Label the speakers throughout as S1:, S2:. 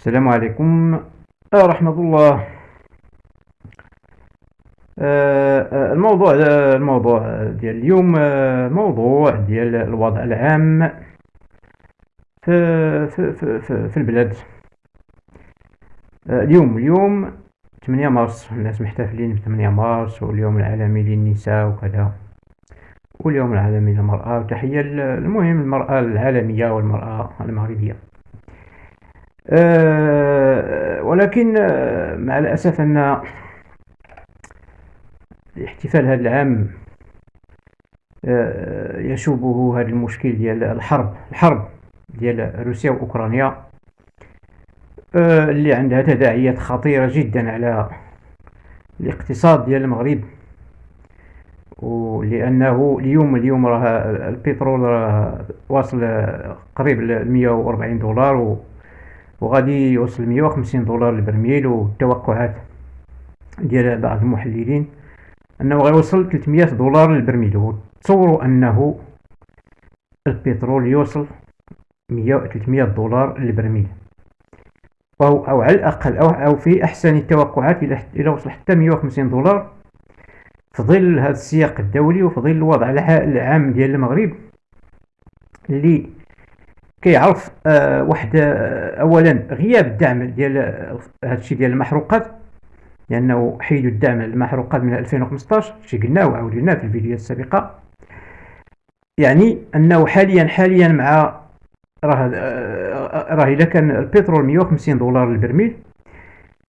S1: السلام عليكم. آه، رحمة الله. آه، آه، الموضوع الموضوع ديال اليوم موضوع ديال الوضع العام في في في, في, البلاد. اليوم اليوم 8 مارس. الناس محتفلين ب 8 مارس واليوم العالمي للنساء وكذا. واليوم العالمي للمرأة. وتحية المهم المرأة العالمية والمرأة المغربية. ولكن آه، مع الأسف أن الاحتفال هذا العام أه يشوبه هذا المشكل ديال الحرب الحرب ديال روسيا وأوكرانيا اللي عندها تداعيات خطيرة جدا على الاقتصاد ديال المغرب ولأنه اليوم اليوم راه البترول راه واصل قريب ل 140 دولار وغادي يوصل 150 دولار البرميل والتوقعات ديال بعض المحللين أنه غيوصل 300 دولار للبرميل وتصوروا أنه البترول يوصل 100 300 دولار للبرميل أو, أو على الأقل أو, أو في أحسن التوقعات إلى وصل حتى 150 دولار في ظل هذا السياق الدولي وفي ظل الوضع العام ديال المغرب اللي كيعرف آه واحد آه اولا غياب الدعم ديال هذا الشيء ديال المحروقات لأنه حيدوا الدعم المحروقات من 2015 شي قلناه وعاودناه في الفيديوهات السابقة. يعني أنه حاليا حاليا مع راه آه راه إلا كان البترول 150 دولار للبرميل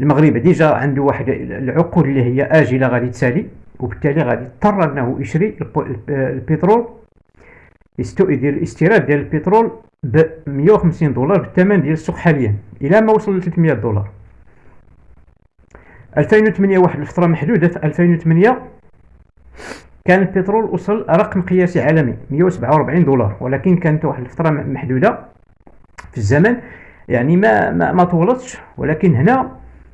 S1: المغرب ديجا عنده واحد العقود اللي هي آجلة غادي تسالي وبالتالي غادي يضطر أنه يشري البترول يدير الاستيراد ديال البترول ب 150 دولار بالثمن ديال السوق حاليا إلى ما وصل ل 300 دولار 2008 واحد الفترة محدودة في 2008 كان البترول وصل رقم قياسي عالمي 147 دولار ولكن كانت واحد الفترة محدودة في الزمن. يعني ما ما, ما طولتش ولكن هنا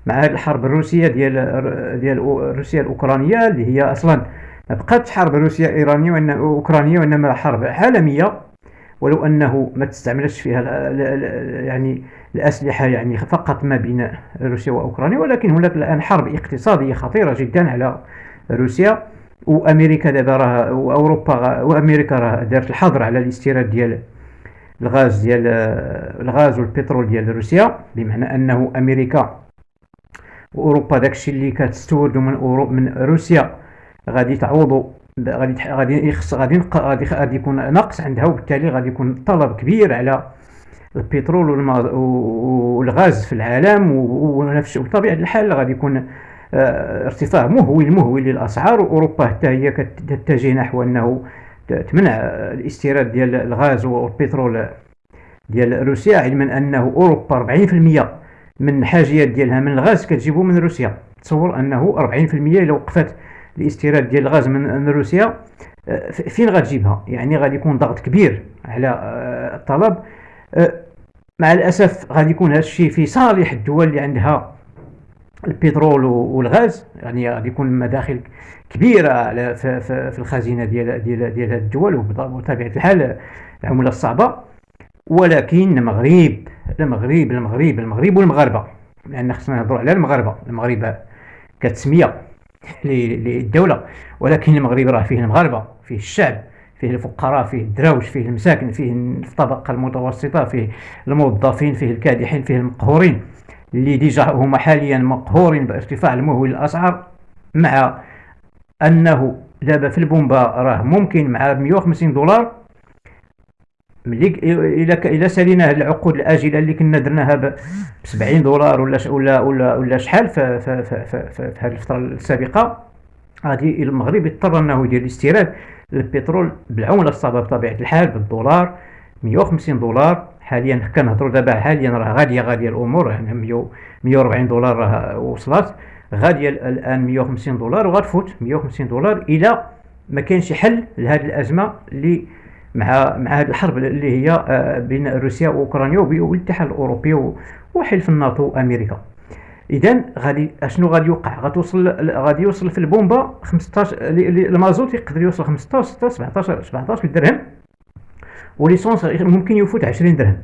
S1: مع هذه الحرب الروسية ديال ديال روسيا الأوكرانية اللي هي أصلا ما بقاتش حرب روسيا إيرانية وانما أوكرانية وإنما حرب عالمية. ولو أنه ما تستعملش فيها يعني الأسلحة يعني فقط ما بين روسيا وأوكرانيا ولكن هناك الآن حرب اقتصادية خطيرة جدا على روسيا. وأمريكا دابا راه وأوروبا وأمريكا راه دارت الحظر على الاستيراد ديال الغاز ديال الغاز والبترول ديال روسيا. بمعنى أنه أمريكا وأوروبا داكشي اللي كتستوردو من من روسيا. غادي تعوضو غادي غادي يخص غادي غادي غادي يكون نقص عندها وبالتالي غادي يكون طلب كبير على البترول والغاز في العالم ونفس بطبيعه الحال غادي يكون آه، ارتفاع مهول مهول للأسعار. واوروبا حتى هي كتتجه نحو أنه تمنع الاستيراد ديال الغاز والبترول ديال روسيا علما أنه أوروبا 40% من الحاجيات ديالها من الغاز كتجيبو من روسيا. تصور أنه 40% إلا وقفت الاستيراد ديال الغاز من روسيا آه، فين غتجيبها؟ يعني غادي يكون ضغط كبير على آه، الطلب. آه، مع الأسف غادي يكون هذا الشيء في صالح الدول اللي عندها البترول والغاز. يعني غادي يكون مداخل كبيرة في, الخزينة ديال ديال ديال الدول وبطبيعة الحال العملة الصعبة. ولكن المغرب المغرب المغرب المغرب والمغاربة لأن خصنا نهضروا على المغاربة. المغرب كتسمية للدولة. ولكن المغرب راه فيه المغاربة فيه الشعب فيه الفقراء فيه الدراوش فيه المساكن فيه الطبقة المتوسطة فيه الموظفين فيه الكادحين فيه المقهورين. اللي ديجا هما حاليا مقهورين بارتفاع المهول الاسعار مع أنه دابا في البومبا راه ممكن مع 150 دولار ملي الا الا سالينا العقود الآجلة اللي كنا درناها ب 70 دولار ولا ولا ولا ولا شحال في في في هذه الفترة السابقة غادي المغرب يضطر إنه يدير الاستيراد للبترول بالعملة الصعبه بطبيعة الحال بالدولار 150 دولار. حاليا كنهضروا دابا حاليا راه غاليه غالية الأمور. يعني 140 دولار راه وصلت. غاديه الآن 150 دولار وغتفوت 150 دولار إلى ما كانش حل لهذه الأزمة اللي مع مع هذه الحرب اللي هي آه، بين روسيا وأوكرانيا والاتحاد الأوروبي وحلف الناتو وامريكا اذا غادي أشنو غادي يوقع؟ غتوصل غادي يوصل في البومبا 15 المازوت يقدر يوصل 15 16 17 17 درهم. وليسونس ممكن يفوت 20 درهم.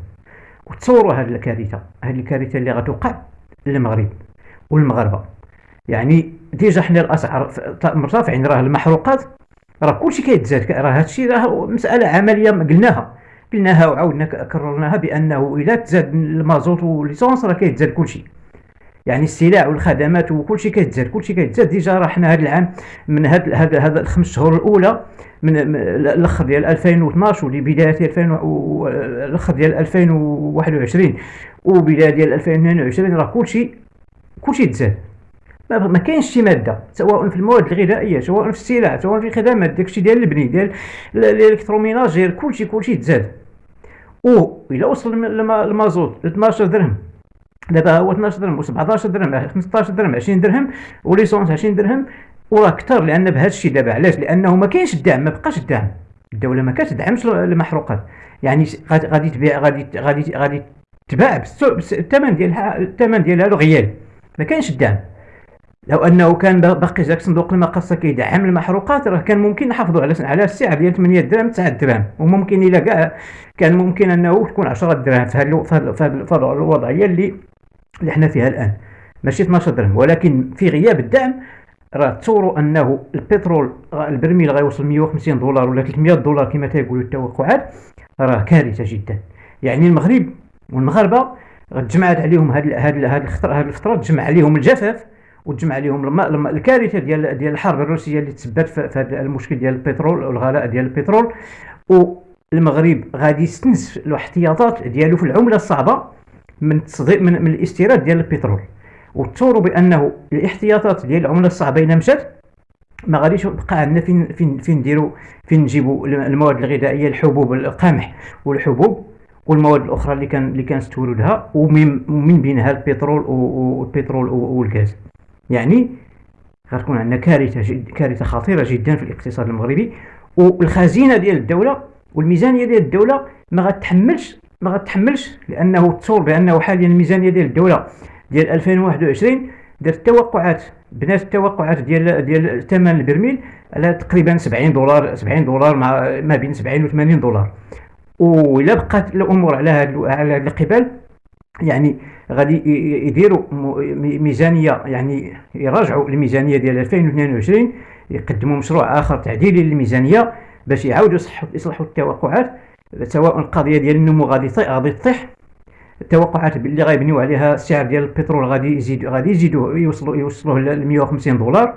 S1: وتصوروا هذه الكارثة. هذه الكارثة اللي غتوقع للمغرب والمغاربة. يعني déjà حنا الأسعار مرتفعين راه المحروقات راه كلشي كيتزاد. راه هادشي راه مسألة عملية قلناها. قلناها وعاودنا كررناها بأنه إلا تزاد المازوت و l'essence راه كيتزاد كلشي. يعني السلع والخدمات وكلشي كيتزاد. كلشي كيتزاد. déjà راه حنا هذا العام من هاد هاد هاد الخمس شهور الأولى من الأخر ديال 2012 ولبدايه 2000 الأخر ديال 2021 وبدايه ديال 2022 راه كلشي كلشي تزاد. ما كاينش شي مادة سواء في المواد الغذائية سواء في السلع سواء في الخدمات داكشي ديال البني ديال الإلكتروميناجير كلشي كلشي تزاد. و إلى وصل المازوت ل 12 درهم دابا هو 12 درهم و 17 درهم 15 درهم 20 درهم وليسونس 20 درهم وراه كثر لأن بهذا الشيء دابا علاش؟ لأنه ما كاينش الدعم ما بقاش الدعم. الدولة ما كتدعمش المحروقات. يعني غادي تبيع غادي غادي غادي تباع بالثمن ديالها الثمن ديالها رغيال ما كاينش الدعم. لو أنه كان باقي ذاك صندوق المقاصه كيدعم المحروقات راه كان ممكن نحافظوا على على السعر ديال 8 درهم 9 درهم. وممكن إلا كاع كان ممكن أنه تكون 10 درهم. في هذه الوضعية اللي اللي حنا فيها الآن. ماشي 12 درهم. ولكن في غياب الدعم راه تصوروا أنه البترول البرميل غيوصل 150 دولار ولا 300 دولار كما تيقولوا التوقعات راه كارثة جدا. يعني المغرب والمغاربة تجمعت عليهم هاد هاد هاد الفترة تجمع عليهم الجفاف وتجمع عليهم الكارثة ديال ديال الحرب الروسية اللي تسببت في هذا المشكل ديال البترول والغلاء ديال البترول والمغرب غادي يستنس الاحتياطات ديالو في العملة الصعبة من تصدير من, من الاستيراد ديال البترول. وتصوروا بأنه الاحتياطات ديال العملة الصعبة الا مشات ما غاديش يبقى عندنا فين فين فين نديروا فين نجيبوا المواد الغذائية الحبوب القمح والحبوب والمواد الأخرى اللي كان اللي كان تولدها ومن بينها البترول والبترول والغاز. يعني غتكون عندنا كارثة جد كارثة خطيرة جدا في الاقتصاد المغربي والخزينة ديال الدولة والميزانية ديال الدولة ما غتحملش ما غتحملش لأنه تصور بأنه حاليا الميزانية ديال الدولة ديال 2021 دارت التوقعات بنات التوقعات ديال ديال ثمن البرميل على تقريبا 70 دولار 70 دولار مع ما بين 70 و 80 دولار. وإلا بقات الأمور على هذا على القبال يعني غادي يديروا ميزانية يعني يراجعوا الميزانية ديال 2022 يقدموا مشروع آخر تعديلي للميزانية باش يعاودوا يصلحوا التوقعات سواء القضية ديال النمو غادي غادي تطيح التوقعات باللي غيبنيو عليها السعر ديال البترول غادي يزيد غادي يزيدوا يوصلوا يوصلوا ل 150 دولار.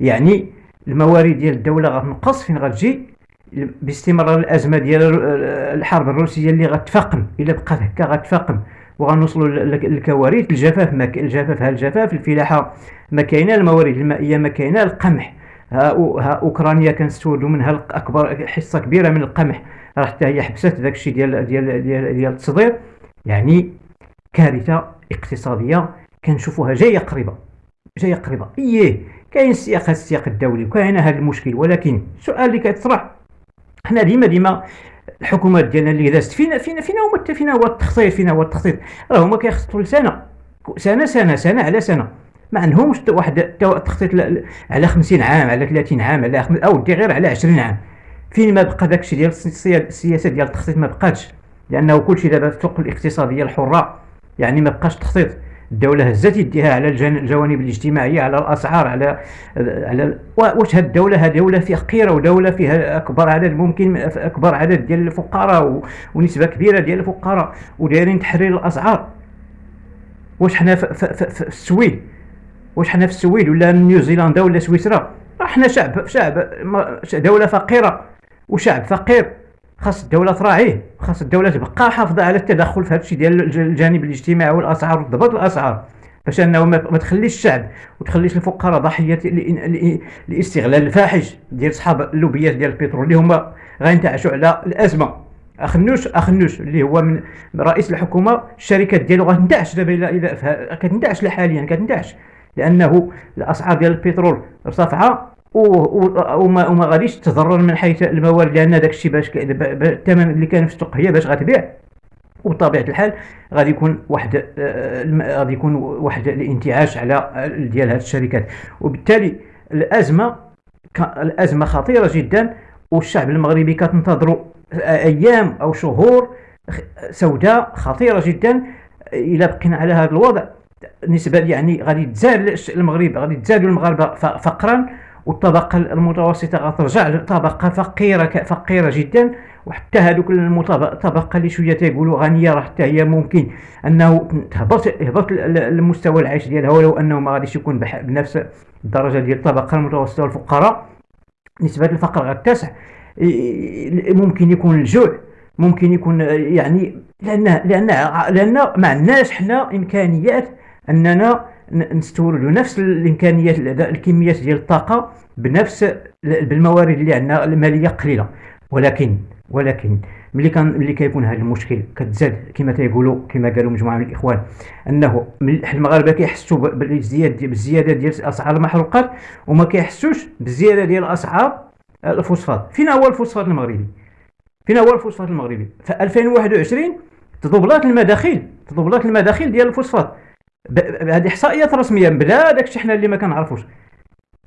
S1: يعني الموارد ديال الدولة غتنقص فين غتجي باستمرار الأزمة ديال الحرب الروسية اللي غتفاقم إلا بقات هكا غتفاقم. وغنوصلوا للكوارث. الجفاف ما الجفاف ها الجفاف الفلاحة ما كاينة الموارد المائيه ما كاينة. القمح ها, ها أوكرانيا كنستوردوا منها أكبر حصة كبيرة من القمح. راه حتى هي حبست داك الشيء ديال ديال ديال ديال التصدير. يعني كارثة اقتصادية كنشوفوها جاية قريبة جاية قريبة. إيه كاين السياق السياق الدولي وكاين هذا المشكل. ولكن السؤال اللي كيطرح حنا ديما ديما الحكومات ديالنا اللي دازت فينا فينا فينا هما فينا هو التخطيط فينا هو التخطيط. راه هما كيخططوا لسنة. سنه سنه سنة على سنة. ما عندهمش واحد التخطيط على 50 عام على 30 عام على أو دي غير على 20 عام. فين ما بقى داكشي ديال السياسة ديال التخطيط ما بقاتش. لأنه كلشي دابا الطرق الاقتصادية الحرة. يعني ما بقاش تخطيط. الدولة هزت يديها على الجوانب الاجتماعية على الأسعار على على واش هاد الدولة؟ هاد دولة فقيرة ودولة فيها أكبر عدد ممكن أكبر عدد ديال الفقراء ونسبة كبيرة ديال الفقراء ودايرين تحرير الأسعار. واش حنا في, السويد؟ واش حنا في السويد؟ ولا نيوزيلندا ولا سويسرا؟ حنا شعب شعب دولة فقيرة وشعب فقير. خاص الدولة تراعيه خاص الدولة تبقى حافظة على التدخل في هذا الشيء ديال الجانب الاجتماعي والأسعار وضبط الأسعار. باش أنه ما تخليش الشعب وتخليش الفقراء ضحية لاستغلال الفاحش ديال صحاب اللوبيات ديال البترول اللي هما غينتعشوا على الأزمة. اخنوش أخنوش اللي هو من رئيس الحكومة الشركات ديالو غتندعش دابا إلى كتندعش حاليا كتندعش لأنه الأسعار ديال البترول ارتفعه وما, وما غاديش تضرر من حيث الموارد لأن داك الشيء باش الثمن اللي كان في السوق هي باش غتبيع وبطبيعه الحال غادي يكون واحد آه، غادي يكون واحد الانتعاش على ديال هذه الشركات. وبالتالي الأزمة الأزمة خطيرة جدا والشعب المغربي كتنتظروا أيام أو شهور سوداء خطيرة جدا إلى بقينا على هذا الوضع. نسبة يعني غادي تزال المغرب غادي تزادوا المغاربة فقرا. والطبقة المتوسطة غترجع لطبقة فقيرة فقيرة جدا وحتى هذوك الطبقه اللي شوية تيقولوا غنية راه حتى هي ممكن. أنه تهبط يهبط المستوى العيش ديالها ولو أنه ما غاديش يكون بنفس الدرجة ديال الطبقة المتوسطة والفقراء. نسبة الفقر غتسع ممكن يكون الجوع ممكن يكون يعني لأن لأن لأن ما عندناش حنا إمكانيات أننا نستوردوا نفس الإمكانيات الكميات ديال الطاقة بنفس بالموارد اللي عندنا المالية قليلة. ولكن ولكن ملي كان ملي كيكون هذا المشكل كتزاد كما تيقولوا كما قالوا مجموعة من الإخوان أنه المغاربة كيحسوا بالزياده بالزيادة ديال أسعار المحروقات وما كيحسوش بالزيادة ديال أسعار الفوسفات. فين هو الفوسفات المغربي؟ فين هو الفوسفات المغربي؟ في 2021 تضبلات المداخيل تضبلات المداخيل ديال الفوسفات. هذه إحصائيات رسمية بلا داكشي حنا اللي ما كنعرفوش.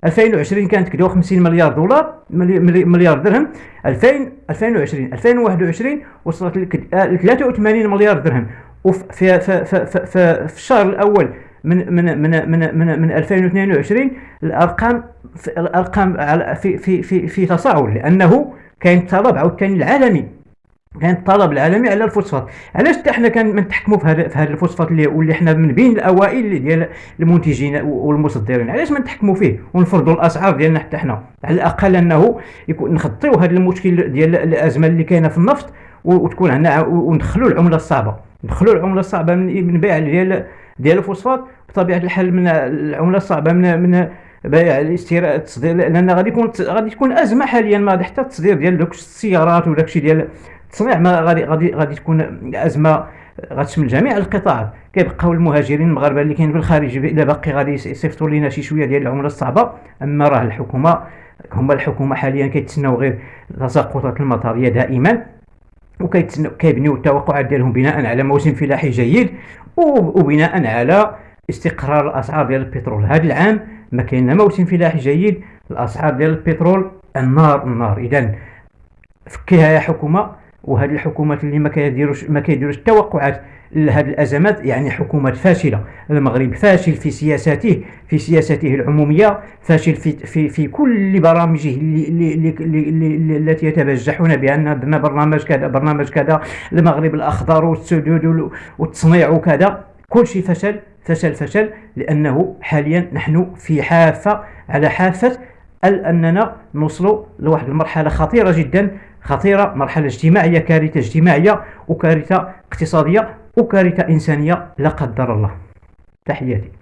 S1: 2020 كانت كدو 50 مليار دولار مليار درهم. 2000 2020 2021 وصلت ل 83 مليار درهم. وفي في في في, في, في الشهر الأول من من من من من, من 2022 الأرقام الأرقام في في في في تصاعد لأنه كاين طلب عاوتاني العالمي. كان الطلب العالمي على الفوسفات. علاش حتى حنا كنتحكموا في هذا في هذا الفوسفات اللي واللي حنا من بين الأوائل ديال المنتجين والمصدرين؟ علاش ما نتحكموا فيه؟ ونفرضوا الأسعار ديالنا حتى حنا. على الأقل أنه يكون نخطيو هذا المشكل ديال الأزمة اللي كاينة في النفط وتكون عندنا وندخلوا العملة الصعبة. ندخلوا العملة الصعبة من بيع ديال ديال الفوسفات. بطبيعة الحال من العملة الصعبة من من بيع الاستيراد التصدير لأن غادي يكون غادي تكون أزمة حاليا ما حتى التصدير ديال دوك السيارات وداك الشيء ديال التصنيع ما غادي غادي غادي تكون أزمة غتشمل جميع القطاعات كيبقاو المهاجرين المغاربه اللي كاينين في الخارج الا باقي غادي يصيفطوا لنا شي شوية ديال العملة الصعبة. أما راه الحكومة هما الحكومة حاليا كيتسناو غير تساقطات المطرية دائما وكيبنيو التوقعات ديالهم بناء على موسم فلاحي جيد وبناء على استقرار الأسعار ديال البترول. هذا العام ما كاين موسم فلاحي جيد الأسعار ديال البترول النار النار. اذا فكيها يا حكومة. وهذه الحكومات اللي ما كيديروش ما كيديروش التوقعات لهذه الأزمات يعني حكومات فاشلة. المغرب فاشل في سياساته في سياساته العمومية فاشل في في في كل برامجه اللي اللي اللي التي يتبجحون بأن عندنا برنامج كذا برنامج كذا المغرب الأخضر والسدود والتصنيع وكذا. كل شيء فشل فشل فشل لأنه حاليا نحن في حافة على حافة أننا نوصل لواحد المرحلة خطيرة جدا خطيرة مرحلة اجتماعية كارثة اجتماعية وكارثة اقتصادية وكارثة إنسانية لا قدر الله. تحياتي.